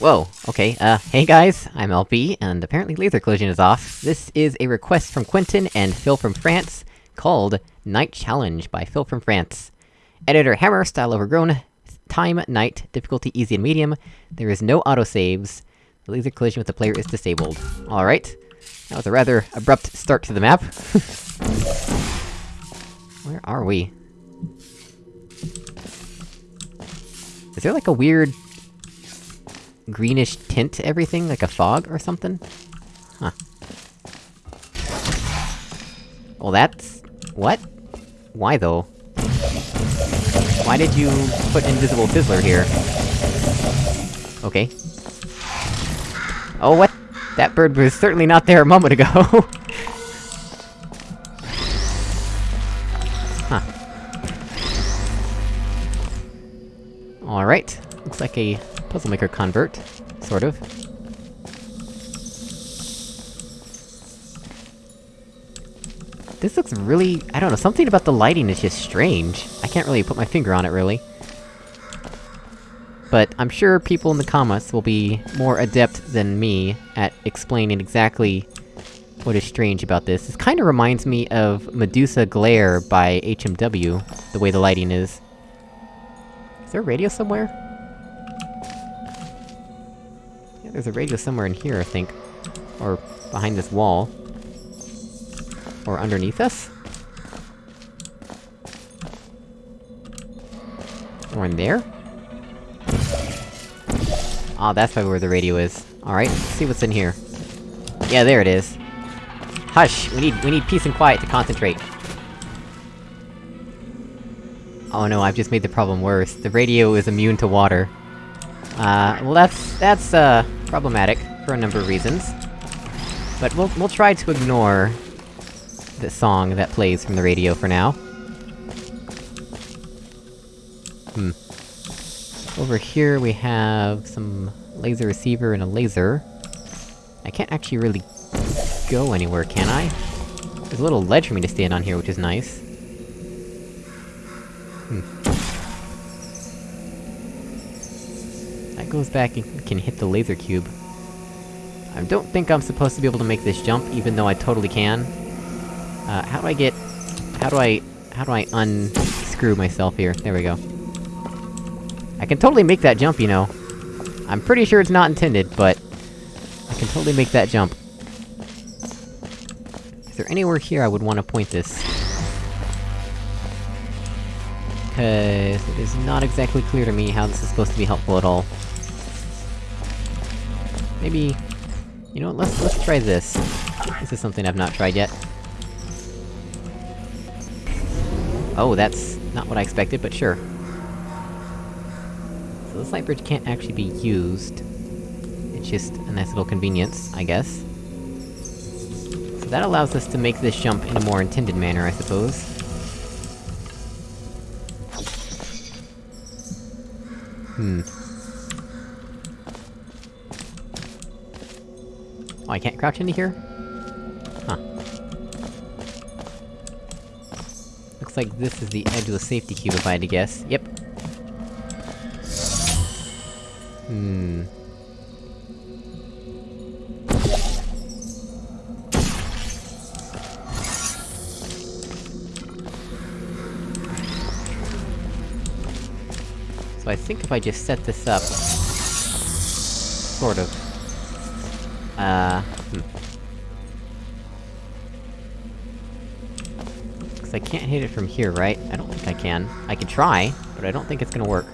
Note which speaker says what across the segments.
Speaker 1: Whoa, okay, uh, hey guys, I'm LP, and apparently laser collision is off. This is a request from Quentin and Phil from France, called Night Challenge by Phil from France. Editor Hammer, style overgrown, time, night, difficulty easy and medium, there is no autosaves, laser collision with the player is disabled. Alright. That was a rather abrupt start to the map. Where are we? Is there like a weird... greenish tint to everything, like a fog or something? Huh. Well that's... what? Why though? Why did you put Invisible Fizzler here? Okay. Oh, what? That bird was certainly not there a moment ago! huh. Alright. Looks like a Puzzle Maker convert. Sort of. This looks really... I don't know, something about the lighting is just strange. I can't really put my finger on it, really. But I'm sure people in the comments will be more adept than me at explaining exactly what is strange about this. This kinda reminds me of Medusa Glare by HMW, the way the lighting is. Is there a radio somewhere? There's a radio somewhere in here, I think. Or behind this wall. Or underneath us? Or in there? Ah, oh, that's probably where the radio is. Alright, let's see what's in here. Yeah, there it is. Hush! We need- we need peace and quiet to concentrate. Oh no, I've just made the problem worse. The radio is immune to water. Uh, well that's- that's, uh, problematic, for a number of reasons. But we'll- we'll try to ignore... the song that plays from the radio for now. Hmm. Over here we have some laser receiver and a laser. I can't actually really go anywhere, can I? There's a little ledge for me to stand on here, which is nice. Hmm. That goes back and can hit the laser cube. I don't think I'm supposed to be able to make this jump, even though I totally can. Uh, how do I get... How do I... How do I unscrew myself here? There we go. I can totally make that jump, you know. I'm pretty sure it's not intended, but... I can totally make that jump. Is there anywhere here I would want to point this? Cause it is not exactly clear to me how this is supposed to be helpful at all. Maybe... You know what, let's- let's try this. This is something I've not tried yet. Oh, that's not what I expected, but sure. So this light bridge can't actually be used. It's just a nice little convenience, I guess. So that allows us to make this jump in a more intended manner, I suppose. Hmm. Oh, I can't crouch into here? Huh. Looks like this is the edge of the safety cube if I had to guess. Yep. Hmm... So I think if I just set this up... Sort of. Uh... Hmm. Cause I can't hit it from here, right? I don't think I can. I can try, but I don't think it's gonna work.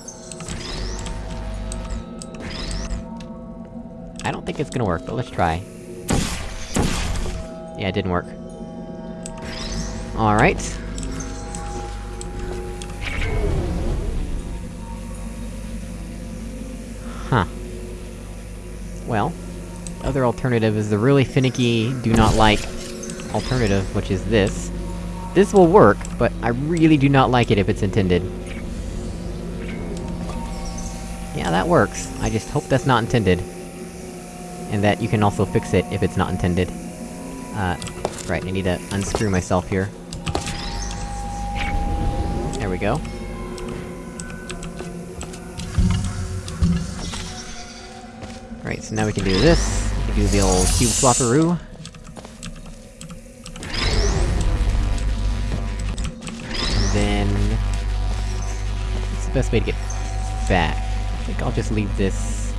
Speaker 1: I don't think it's gonna work, but let's try. Yeah, it didn't work. Alright. Huh. Well, other alternative is the really finicky, do not like alternative, which is this. This will work, but I really do not like it if it's intended. Yeah, that works. I just hope that's not intended. And that you can also fix it if it's not intended. Uh, right, I need to unscrew myself here. There we go. Alright, so now we can do this. We do the old cube swapperoo. And then... What's the best way to get back? I think I'll just leave this...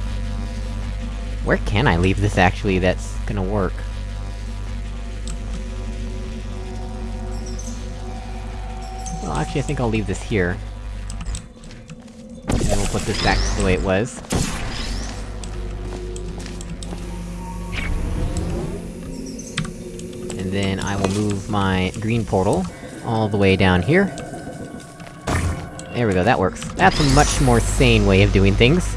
Speaker 1: Where can I leave this, actually, that's gonna work? Well, actually, I think I'll leave this here. And then we'll put this back to the way it was. Then I will move my green portal all the way down here. There we go, that works. That's a much more sane way of doing things.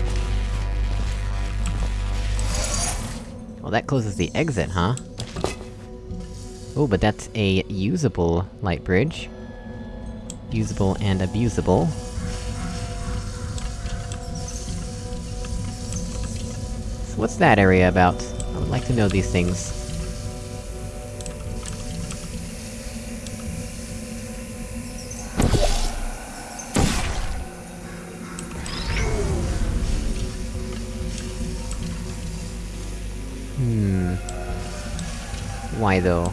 Speaker 1: Well, that closes the exit, huh? Oh, but that's a usable light bridge. Usable and abusable. So what's that area about? I would like to know these things. Hmm... Why though?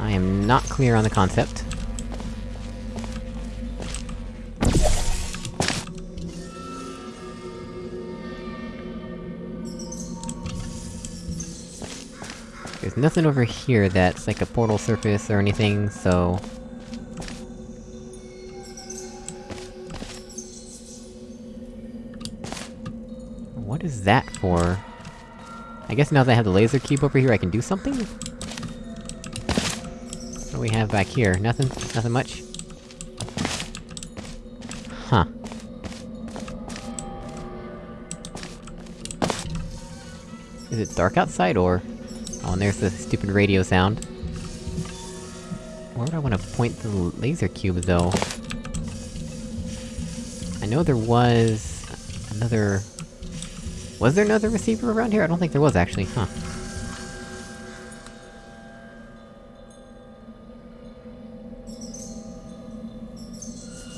Speaker 1: I am not clear on the concept. Nothing over here that's like a portal surface or anything, so... What is that for? I guess now that I have the laser cube over here, I can do something? What do we have back here? Nothing? Nothing much? Huh. Is it dark outside, or...? And there's the stupid radio sound. Where would I wanna point the laser cube, though? I know there was... another... Was there another receiver around here? I don't think there was, actually, huh.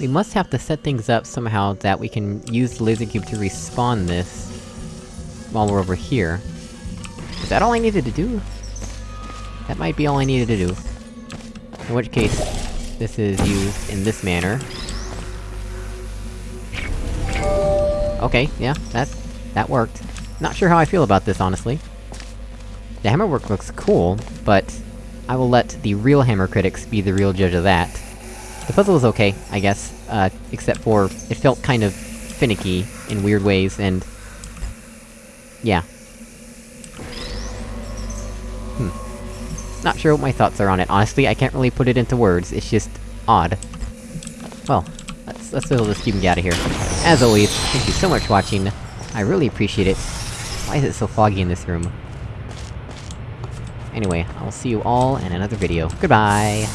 Speaker 1: We must have to set things up somehow that we can use the laser cube to respawn this... while we're over here. Is that all I needed to do? That might be all I needed to do. In which case, this is used in this manner. Okay, yeah, that... that worked. Not sure how I feel about this, honestly. The hammer work looks cool, but... I will let the real hammer critics be the real judge of that. The puzzle is okay, I guess, uh, except for... it felt kind of... finicky, in weird ways, and... Yeah. Not sure what my thoughts are on it, honestly, I can't really put it into words, it's just... odd. Well, let's- let's fill this cube and get out of here. As always, thank you so much for watching, I really appreciate it. Why is it so foggy in this room? Anyway, I will see you all in another video. Goodbye!